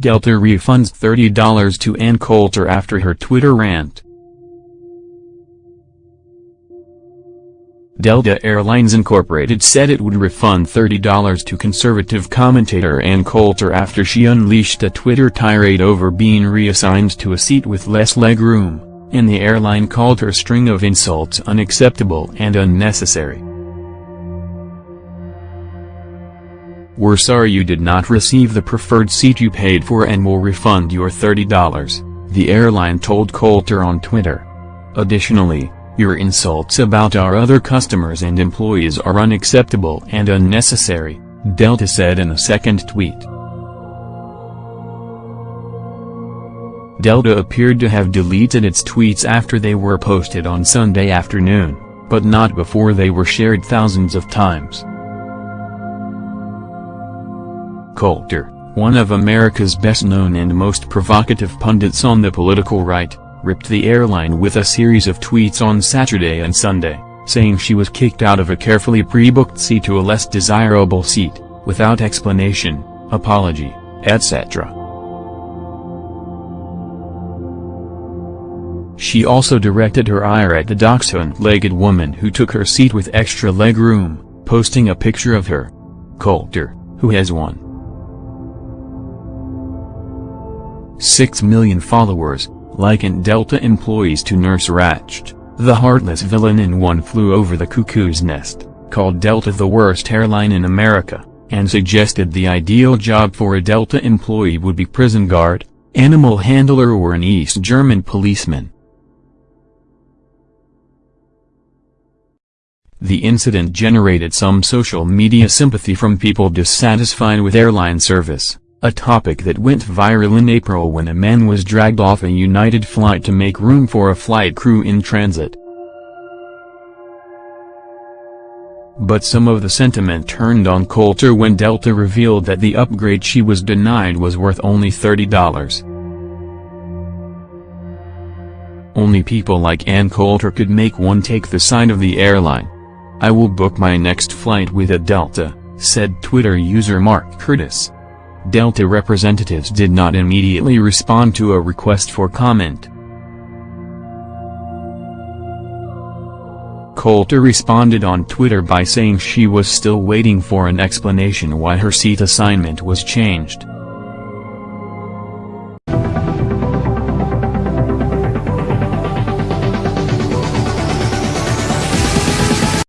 Delta refunds $30 to Ann Coulter after her Twitter rant. Delta Airlines Incorporated said it would refund $30 to conservative commentator Ann Coulter after she unleashed a Twitter tirade over being reassigned to a seat with less legroom, and the airline called her string of insults unacceptable and unnecessary. We're sorry you did not receive the preferred seat you paid for and will refund your $30, the airline told Coulter on Twitter. Additionally, your insults about our other customers and employees are unacceptable and unnecessary, Delta said in a second tweet. Delta appeared to have deleted its tweets after they were posted on Sunday afternoon, but not before they were shared thousands of times. Coulter, one of America's best-known and most provocative pundits on the political right, ripped the airline with a series of tweets on Saturday and Sunday, saying she was kicked out of a carefully pre-booked seat to a less desirable seat, without explanation, apology, etc. She also directed her ire at the dachshund-legged woman who took her seat with extra leg room, posting a picture of her. Coulter, who has won 6 million followers, likened Delta employees to Nurse Ratched, the heartless villain in One Flew Over the Cuckoo's Nest, called Delta the worst airline in America, and suggested the ideal job for a Delta employee would be prison guard, animal handler or an East German policeman. The incident generated some social media sympathy from people dissatisfied with airline service a topic that went viral in April when a man was dragged off a United flight to make room for a flight crew in transit. But some of the sentiment turned on Coulter when Delta revealed that the upgrade she was denied was worth only $30. Only people like Ann Coulter could make one take the side of the airline. I will book my next flight with a Delta, said Twitter user Mark Curtis. Delta representatives did not immediately respond to a request for comment. Coulter responded on Twitter by saying she was still waiting for an explanation why her seat assignment was changed.